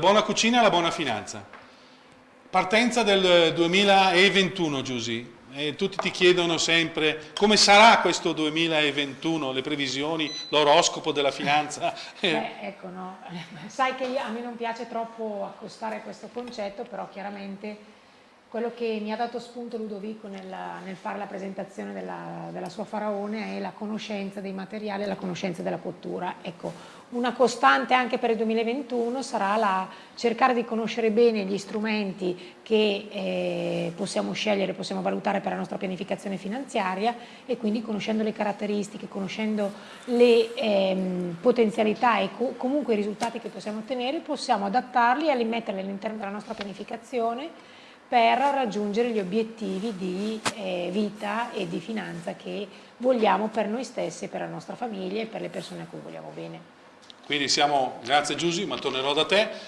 Buona cucina e la buona finanza. Partenza del 2021, Giusy. E tutti ti chiedono sempre come sarà questo 2021, le previsioni, l'oroscopo della finanza. Beh, ecco, no. Sai che a me non piace troppo accostare questo concetto, però chiaramente quello che mi ha dato spunto Ludovico nel, nel fare la presentazione della, della, sua faraone è la conoscenza dei materiali e la conoscenza della cottura. Ecco, una costante anche per il 2021 sarà la, cercare di conoscere bene gli strumenti che eh, possiamo scegliere, possiamo valutare per la nostra pianificazione finanziaria e quindi conoscendo le caratteristiche, conoscendo le ehm, potenzialità e co comunque i risultati che possiamo ottenere, possiamo adattarli e metterli all'interno della nostra pianificazione per raggiungere gli obiettivi di eh, vita e di finanza che vogliamo per noi stessi, per la nostra famiglia e per le persone a cui vogliamo bene. Quindi siamo, grazie Giusy, ma tornerò da te.